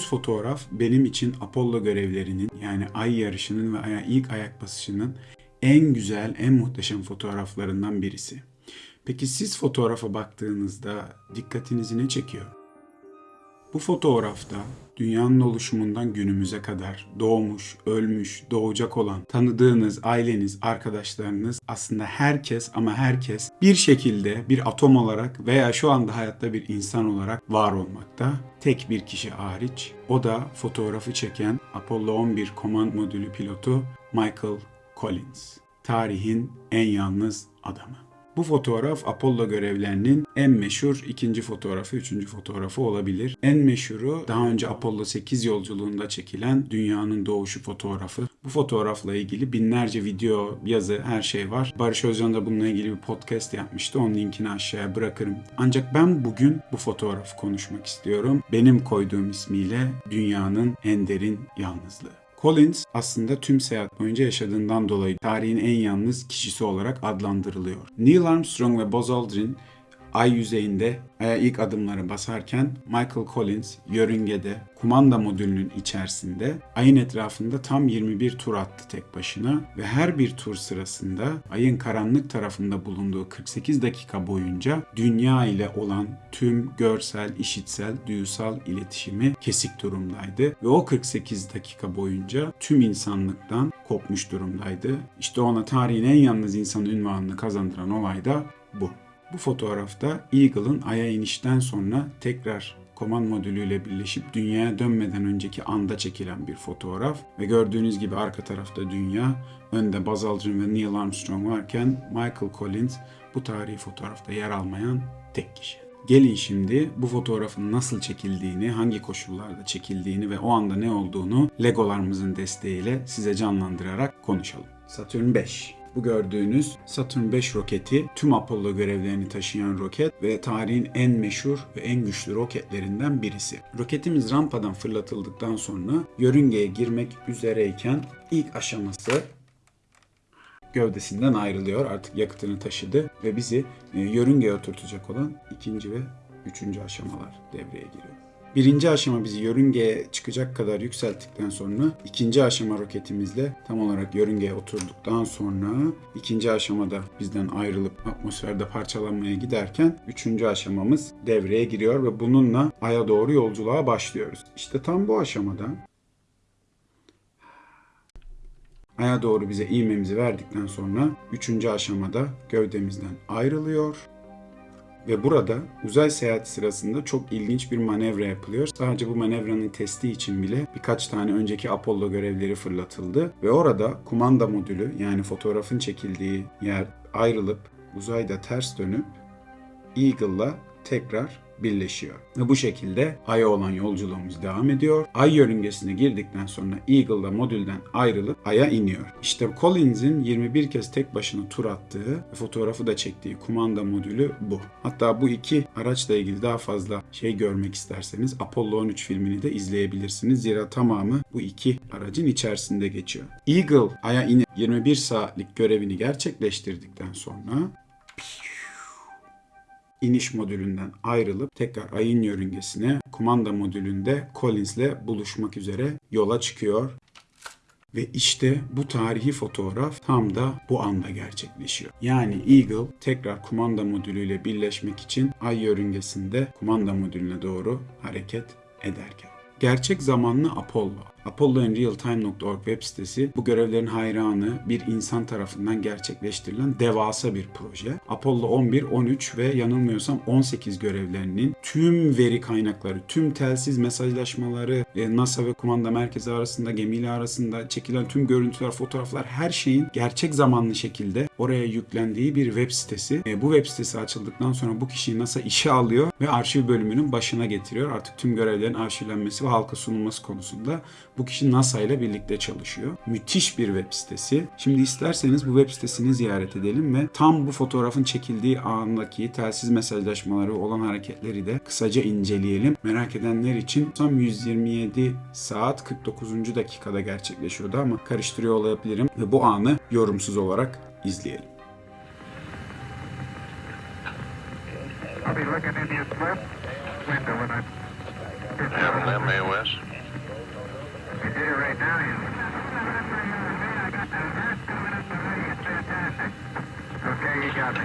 gördüğünüz fotoğraf benim için Apollo görevlerinin yani ay yarışının ve ilk ayak basışının en güzel, en muhteşem fotoğraflarından birisi. Peki siz fotoğrafa baktığınızda dikkatinizi ne çekiyor? Bu fotoğrafta dünyanın oluşumundan günümüze kadar doğmuş, ölmüş, doğacak olan tanıdığınız aileniz, arkadaşlarınız aslında herkes ama herkes bir şekilde bir atom olarak veya şu anda hayatta bir insan olarak var olmakta. Tek bir kişi hariç o da fotoğrafı çeken Apollo 11 komand modülü pilotu Michael Collins. Tarihin en yalnız adamı. Bu fotoğraf Apollo görevlerinin en meşhur ikinci fotoğrafı, üçüncü fotoğrafı olabilir. En meşhuru daha önce Apollo 8 yolculuğunda çekilen dünyanın doğuşu fotoğrafı. Bu fotoğrafla ilgili binlerce video, yazı, her şey var. Barış Özcan da bununla ilgili bir podcast yapmıştı. Onun linkini aşağıya bırakırım. Ancak ben bugün bu fotoğrafı konuşmak istiyorum. Benim koyduğum ismiyle dünyanın en derin yalnızlığı. Collins aslında tüm seyahat boyunca yaşadığından dolayı tarihin en yalnız kişisi olarak adlandırılıyor. Neil Armstrong ve Buzz Aldrin ay yüzeyinde ilk adımları basarken Michael Collins yörüngede kumanda modülünün içerisinde ayın etrafında tam 21 tur attı tek başına ve her bir tur sırasında ayın karanlık tarafında bulunduğu 48 dakika boyunca dünya ile olan tüm görsel, işitsel, duyusal iletişimi kesik durumdaydı ve o 48 dakika boyunca tüm insanlıktan kopmuş durumdaydı. İşte ona tarihin en yalnız insan ünvanını kazandıran olay da bu. Bu fotoğrafta Eagle'ın Ay'a inişten sonra tekrar komand modülüyle birleşip dünyaya dönmeden önceki anda çekilen bir fotoğraf ve gördüğünüz gibi arka tarafta dünya, önde Buzz Aldrin ve Neil Armstrong varken Michael Collins bu tarihi fotoğrafta yer almayan tek kişi. Gelin şimdi bu fotoğrafın nasıl çekildiğini, hangi koşullarda çekildiğini ve o anda ne olduğunu Legolarımızın desteğiyle size canlandırarak konuşalım. Satürn 5 bu gördüğünüz Saturn 5 roketi tüm Apollo görevlerini taşıyan roket ve tarihin en meşhur ve en güçlü roketlerinden birisi. Roketimiz rampadan fırlatıldıktan sonra yörüngeye girmek üzereyken ilk aşaması gövdesinden ayrılıyor. Artık yakıtını taşıdı ve bizi e, yörüngeye oturtacak olan ikinci ve üçüncü aşamalar devreye giriyor. Birinci aşama bizi yörüngeye çıkacak kadar yükselttikten sonra ikinci aşama roketimizle tam olarak yörüngeye oturduktan sonra ikinci aşamada bizden ayrılıp atmosferde parçalanmaya giderken üçüncü aşamamız devreye giriyor ve bununla Ay'a doğru yolculuğa başlıyoruz. İşte tam bu aşamada Ay'a doğru bize iğmemizi verdikten sonra üçüncü aşamada gövdemizden ayrılıyor ve burada uzay seyahati sırasında çok ilginç bir manevra yapılıyor. Sadece bu manevranın testi için bile birkaç tane önceki Apollo görevleri fırlatıldı. Ve orada kumanda modülü yani fotoğrafın çekildiği yer ayrılıp uzayda ters dönüp Eagle'la tekrar birleşiyor. Ve bu şekilde Ay'a olan yolculuğumuz devam ediyor. Ay yörüngesine girdikten sonra Eagle'la modülden ayrılıp Ay'a iniyor. İşte Collins'in 21 kez tek başına tur attığı ve fotoğrafı da çektiği kumanda modülü bu. Hatta bu iki araçla ilgili daha fazla şey görmek isterseniz Apollo 13 filmini de izleyebilirsiniz. Zira tamamı bu iki aracın içerisinde geçiyor. Eagle Ay'a inip 21 saatlik görevini gerçekleştirdikten sonra iniş modülünden ayrılıp tekrar ayın yörüngesine kumanda modülünde Collins'le buluşmak üzere yola çıkıyor. Ve işte bu tarihi fotoğraf tam da bu anda gerçekleşiyor. Yani Eagle tekrar kumanda modülüyle birleşmek için ay yörüngesinde kumanda modülüne doğru hareket ederken. Gerçek zamanlı Apollo. ApolloInRealTime.org web sitesi bu görevlerin hayranı bir insan tarafından gerçekleştirilen devasa bir proje. Apollo 11, 13 ve yanılmıyorsam 18 görevlerinin tüm veri kaynakları, tüm telsiz mesajlaşmaları, e, NASA ve kumanda merkezi arasında, gemiyle arasında çekilen tüm görüntüler, fotoğraflar her şeyin gerçek zamanlı şekilde oraya yüklendiği bir web sitesi. E, bu web sitesi açıldıktan sonra bu kişiyi NASA işe alıyor ve arşiv bölümünün başına getiriyor. Artık tüm görevlerin arşivlenmesi ve halka sunulması konusunda bu kişi NASA ile birlikte çalışıyor. Müthiş bir web sitesi. Şimdi isterseniz bu web sitesini ziyaret edelim ve tam bu fotoğrafın çekildiği andaki telsiz mesajlaşmaları olan hareketleri de kısaca inceleyelim. Merak edenler için tam 127 saat 49. dakikada gerçekleşiyordu ama karıştırıyor olabilirim ve bu anı yorumsuz olarak izleyelim. I'll be looking in your left window when I... You did it right now. Okay, you got me.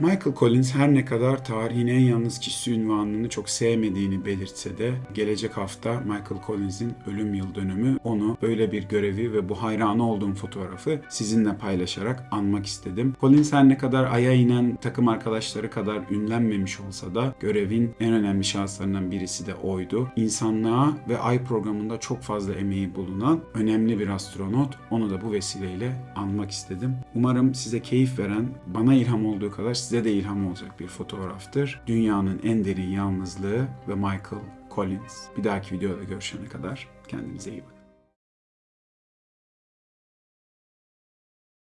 Michael Collins her ne kadar tarihin en yalnız kişisi ünvanını çok sevmediğini belirtse de gelecek hafta Michael Collins'in ölüm yıl dönümü onu böyle bir görevi ve bu hayranı olduğum fotoğrafı sizinle paylaşarak anmak istedim. Collins her ne kadar aya inen takım arkadaşları kadar ünlenmemiş olsa da görevin en önemli şahıslarından birisi de oydu. İnsanlığa ve ay programında çok fazla emeği bulunan önemli bir astronot. Onu da bu vesileyle anmak istedim. Umarım size keyif veren, bana ilham olduğu kadar size de ilham olacak bir fotoğraftır. Dünyanın en derin yalnızlığı ve Michael Collins. Bir dahaki videoda görüşene kadar kendinize iyi bakın.